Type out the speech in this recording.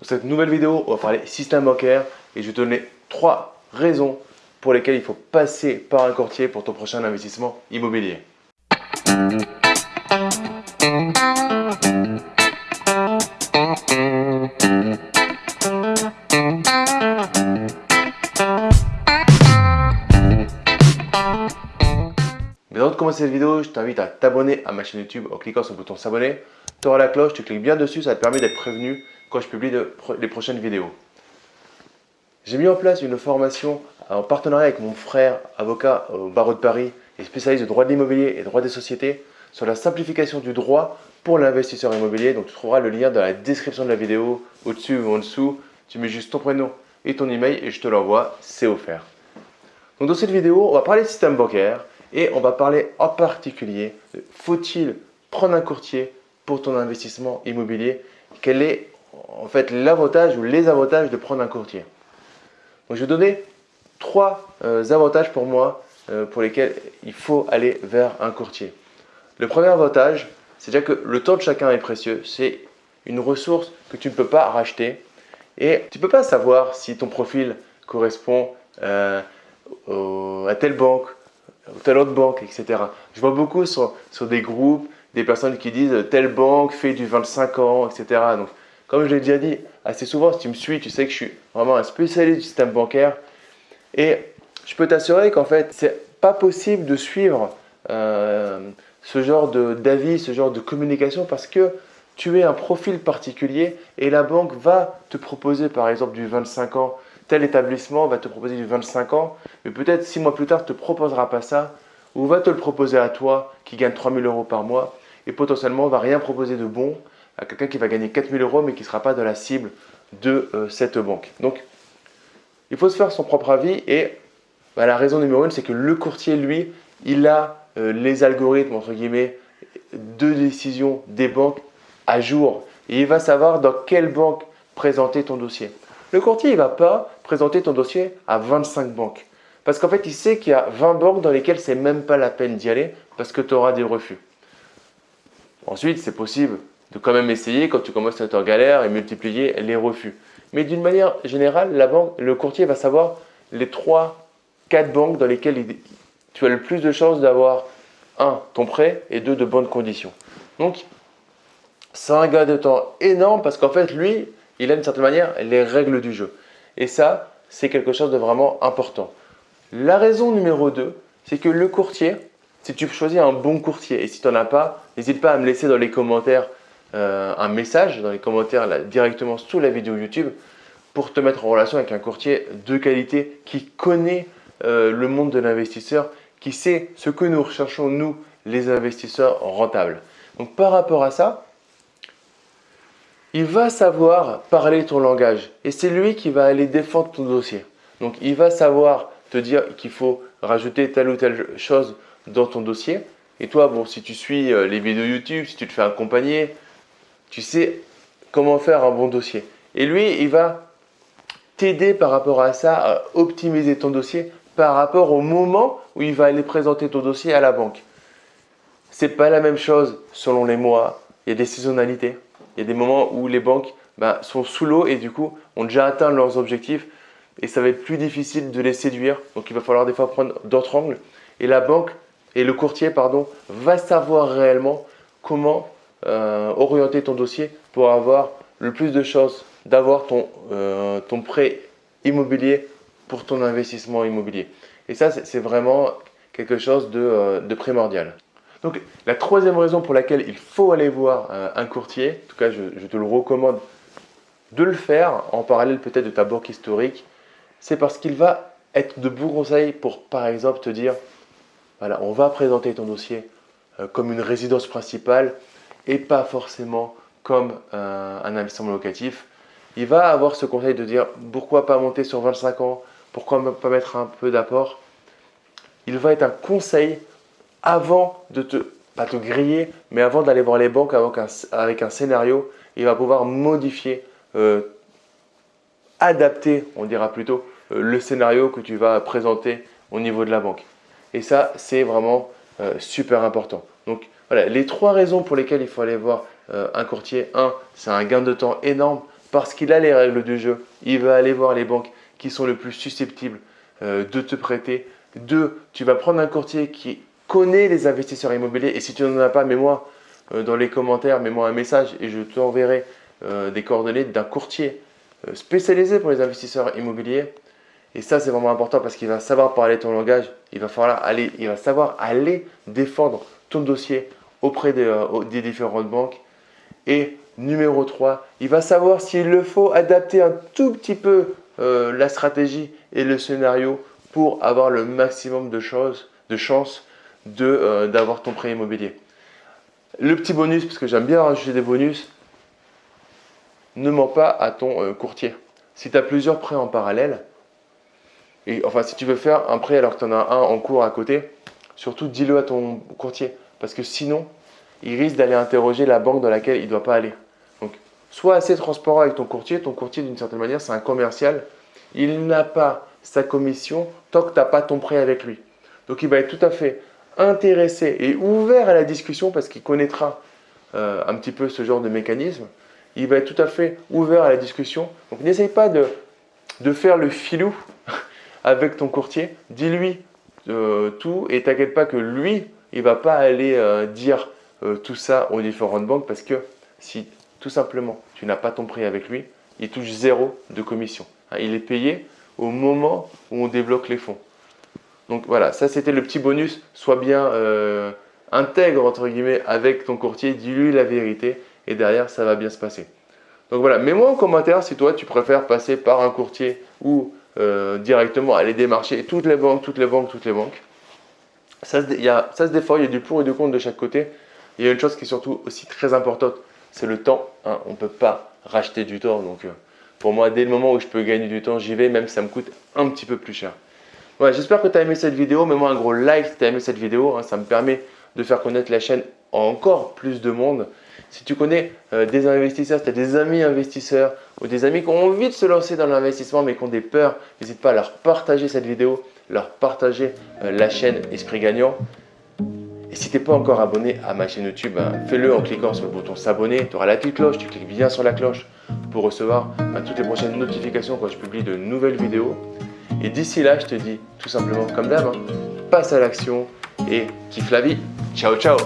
Dans cette nouvelle vidéo, on va parler système bancaire et je vais te donner trois raisons pour lesquelles il faut passer par un courtier pour ton prochain investissement immobilier. Mais avant de commencer cette vidéo, je t'invite à t'abonner à ma chaîne YouTube en cliquant sur le bouton s'abonner. Tu auras la cloche, tu cliques bien dessus, ça te permet d'être prévenu quand je publie les prochaines vidéos. J'ai mis en place une formation en partenariat avec mon frère, avocat au barreau de Paris et spécialiste de droit de l'immobilier et droit des sociétés sur la simplification du droit pour l'investisseur immobilier. Donc tu trouveras le lien dans la description de la vidéo, au-dessus ou en dessous. Tu mets juste ton prénom et ton email et je te l'envoie, c'est offert. Donc dans cette vidéo, on va parler système bancaire et on va parler en particulier de faut-il prendre un courtier pour ton investissement immobilier Quel est en fait l'avantage ou les avantages de prendre un courtier. Je vais donner trois euh, avantages pour moi euh, pour lesquels il faut aller vers un courtier. Le premier avantage, c'est déjà que le temps de chacun est précieux. C'est une ressource que tu ne peux pas racheter et tu ne peux pas savoir si ton profil correspond euh, à telle banque, ou telle autre banque, etc. Je vois beaucoup sur des groupes des personnes qui disent telle banque fait du 25 ans, etc. Donc, comme je l'ai déjà dit assez souvent, si tu me suis, tu sais que je suis vraiment un spécialiste du système bancaire. Et je peux t'assurer qu'en fait, c'est pas possible de suivre euh, ce genre d'avis, ce genre de communication parce que tu es un profil particulier et la banque va te proposer par exemple du 25 ans. Tel établissement va te proposer du 25 ans, mais peut-être six mois plus tard, ne te proposera pas ça ou va te le proposer à toi qui gagne 3000 euros par mois et potentiellement va rien proposer de bon à quelqu'un qui va gagner 4000 euros mais qui ne sera pas dans la cible de euh, cette banque. Donc, il faut se faire son propre avis et bah, la raison numéro une, c'est que le courtier, lui, il a euh, les algorithmes, entre guillemets, de décision des banques à jour. Et il va savoir dans quelle banque présenter ton dossier. Le courtier, il ne va pas présenter ton dossier à 25 banques. Parce qu'en fait, il sait qu'il y a 20 banques dans lesquelles c'est même pas la peine d'y aller parce que tu auras des refus. Ensuite, c'est possible de quand même essayer quand tu commences à être en galère et multiplier les refus. Mais d'une manière générale, la banque, le courtier va savoir les 3, 4 banques dans lesquelles tu as le plus de chances d'avoir un, ton prêt et deux, de bonnes conditions. Donc, c'est un gain de temps énorme parce qu'en fait, lui, il a d'une certaine manière les règles du jeu. Et ça, c'est quelque chose de vraiment important. La raison numéro 2, c'est que le courtier, si tu choisis un bon courtier et si tu n'en as pas, n'hésite pas à me laisser dans les commentaires euh, un message dans les commentaires directement sous la vidéo YouTube pour te mettre en relation avec un courtier de qualité qui connaît euh, le monde de l'investisseur, qui sait ce que nous recherchons nous, les investisseurs rentables. Donc par rapport à ça, il va savoir parler ton langage et c'est lui qui va aller défendre ton dossier. Donc il va savoir te dire qu'il faut rajouter telle ou telle chose dans ton dossier. Et toi, bon, si tu suis euh, les vidéos YouTube, si tu te fais accompagner, tu sais comment faire un bon dossier. Et lui, il va t'aider par rapport à ça à optimiser ton dossier par rapport au moment où il va aller présenter ton dossier à la banque. C'est pas la même chose selon les mois. Il y a des saisonnalités. Il y a des moments où les banques ben, sont sous l'eau et du coup ont déjà atteint leurs objectifs et ça va être plus difficile de les séduire. Donc il va falloir des fois prendre d'autres angles. Et la banque et le courtier pardon, va savoir réellement comment euh, orienter ton dossier pour avoir le plus de chances d'avoir ton, euh, ton prêt immobilier pour ton investissement immobilier. Et ça, c'est vraiment quelque chose de, euh, de, primordial. Donc, la troisième raison pour laquelle il faut aller voir un courtier, en tout cas, je, je te le recommande de le faire en parallèle peut-être de ta banque historique, c'est parce qu'il va être de bons conseils pour, par exemple, te dire, on va présenter ton dossier comme une résidence principale et pas forcément comme euh, un investissement locatif. Il va avoir ce conseil de dire pourquoi pas monter sur 25 ans, pourquoi pas mettre un peu d'apport. Il va être un conseil avant de te, pas te griller, mais avant d'aller voir les banques avec un, scénario, il va pouvoir modifier, euh, adapter, on dira plutôt, euh, le scénario que tu vas présenter au niveau de la banque. Et ça, c'est vraiment super important. Voilà, les trois raisons pour lesquelles il faut aller voir euh, un courtier. Un, c'est un gain de temps énorme parce qu'il a les règles du jeu, il va aller voir les banques qui sont le plus susceptibles euh, de te prêter. Deux, tu vas prendre un courtier qui connaît les investisseurs immobiliers et si tu n'en as pas, mets-moi euh, dans les commentaires, mets-moi un message et je t'enverrai euh, des coordonnées d'un courtier spécialisé pour les investisseurs immobiliers. Et ça, c'est vraiment important parce qu'il va savoir parler ton langage, il va, falloir aller, il va savoir aller défendre ton dossier auprès des différentes banques. Et numéro 3, il va savoir s'il le faut adapter un tout petit peu euh, la stratégie et le scénario pour avoir le maximum de, choses, de chances euh, d'avoir ton prêt immobilier. Le petit bonus, parce que j'aime bien rajouter des bonus, ne mens pas à ton euh, courtier. Si tu as plusieurs prêts en parallèle, et enfin si tu veux faire un prêt alors que tu en as un en cours à côté, surtout dis-le à ton courtier. Parce que sinon, il risque d'aller interroger la banque dans laquelle il ne doit pas aller. Sois assez transparent avec ton courtier. Ton courtier, d'une certaine manière, c'est un commercial. Il n'a pas sa commission tant que tu n'as pas ton prêt avec lui. Donc, il va être tout à fait intéressé et ouvert à la discussion parce qu'il connaîtra euh, un petit peu ce genre de mécanisme. Il va être tout à fait ouvert à la discussion. Donc, n'essaye pas de, faire le filou avec ton courtier. Dis-lui euh, tout et t'inquiète pas que lui, il ne va pas aller euh, dire tout ça aux différentes banques parce que si tout simplement, tu n'as pas ton prix avec lui, il touche zéro de commission. Hein, il est payé au moment où on débloque les fonds. Donc voilà, ça c'était le petit bonus. Sois bien euh, intègre entre guillemets avec ton courtier, dis-lui la vérité et derrière ça va bien se passer. Donc voilà, mets-moi en commentaire si toi tu préfères passer par un courtier ou euh, directement aller démarcher toutes les banques, toutes les banques, toutes les banques. Ça se, ça se défend, il y a du pour et du contre de chaque côté. Il y a une chose qui est surtout aussi très importante, c'est le temps. Hein. On ne peut pas racheter du temps. Donc, euh, pour moi, dès le moment où je peux gagner du temps, j'y vais, même si ça me coûte un petit peu plus cher. Voilà, j'espère que tu as aimé cette vidéo. Mets-moi un gros like si tu as aimé cette vidéo. Hein. Ça me permet de faire connaître la chaîne encore plus de monde. Si tu connais euh, des investisseurs, si tu as des amis investisseurs ou des amis qui ont envie de se lancer dans l'investissement mais qui ont des peurs, n'hésite pas à leur partager cette vidéo, leur partager euh, la chaîne Esprit Gagnant. Et si tu n'es pas encore abonné à ma chaîne YouTube, ben, fais-le en cliquant sur le bouton s'abonner. Tu auras la petite cloche, tu cliques bien sur la cloche pour recevoir ben, toutes les prochaines notifications quand je publie de nouvelles vidéos. Et d'ici là, je te dis tout simplement comme d'hab, hein, passe à l'action et kiffe la vie. Ciao, ciao